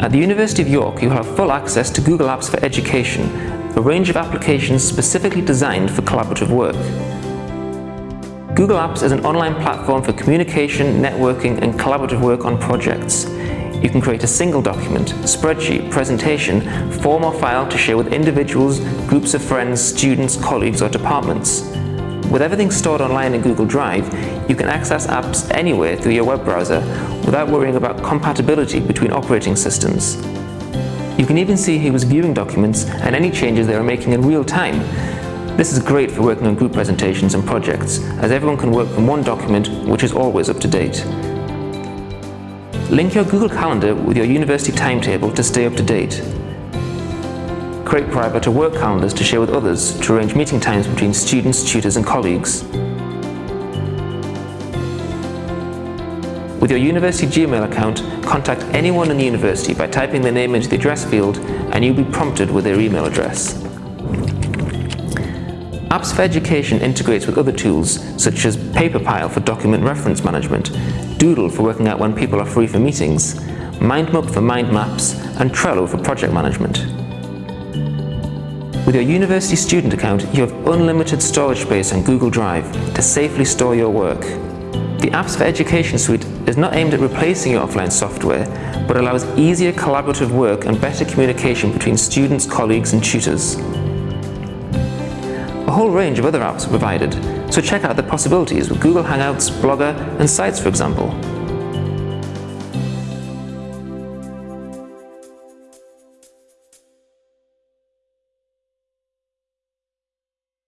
At the University of York, you will have full access to Google Apps for Education, a range of applications specifically designed for collaborative work. Google Apps is an online platform for communication, networking and collaborative work on projects. You can create a single document, spreadsheet, presentation, form or file to share with individuals, groups of friends, students, colleagues or departments. With everything stored online in Google Drive, you can access apps anywhere through your web browser without worrying about compatibility between operating systems. You can even see who is viewing documents and any changes they are making in real time. This is great for working on group presentations and projects, as everyone can work from one document which is always up to date. Link your Google Calendar with your university timetable to stay up to date. Create private or work calendars to share with others to arrange meeting times between students, tutors and colleagues. With your university Gmail account, contact anyone in the university by typing their name into the address field and you'll be prompted with their email address. Apps for Education integrates with other tools such as Paperpile for document reference management, Doodle for working out when people are free for meetings, MindMap for mind maps, and Trello for project management. With your university student account, you have unlimited storage space on Google Drive to safely store your work. The Apps for Education suite is not aimed at replacing your offline software, but allows easier collaborative work and better communication between students, colleagues and tutors. A whole range of other apps are provided, so check out the possibilities with Google Hangouts, Blogger and Sites for example.